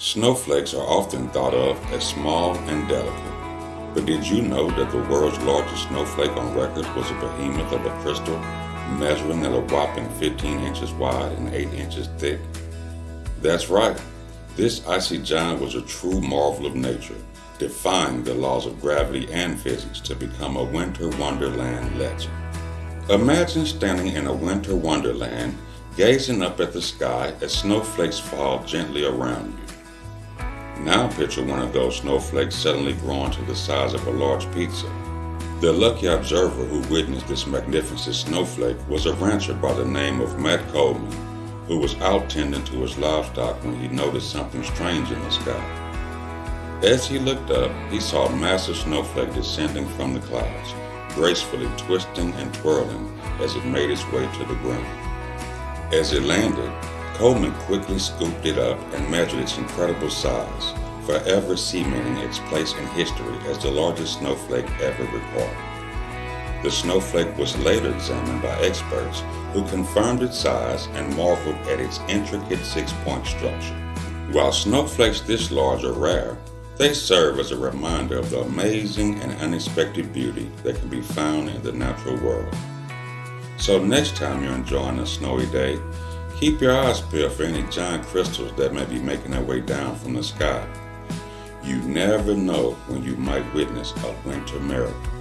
Snowflakes are often thought of as small and delicate. But did you know that the world's largest snowflake on record was a behemoth of a crystal measuring at a whopping 15 inches wide and 8 inches thick? That's right. This icy giant was a true marvel of nature, defying the laws of gravity and physics to become a winter wonderland legend. Imagine standing in a winter wonderland, gazing up at the sky as snowflakes fall gently around you. Now picture one of those snowflakes suddenly growing to the size of a large pizza. The lucky observer who witnessed this magnificent snowflake was a rancher by the name of Matt Coleman, who was out tending to his livestock when he noticed something strange in the sky. As he looked up, he saw a massive snowflake descending from the clouds, gracefully twisting and twirling as it made its way to the ground. As it landed, Coleman quickly scooped it up and measured its incredible size, forever cementing its place in history as the largest snowflake ever recorded. The snowflake was later examined by experts who confirmed its size and marveled at its intricate six-point structure. While snowflakes this large are rare, they serve as a reminder of the amazing and unexpected beauty that can be found in the natural world. So next time you're enjoying a snowy day, Keep your eyes peeled for any giant crystals that may be making their way down from the sky. You never know when you might witness a winter miracle.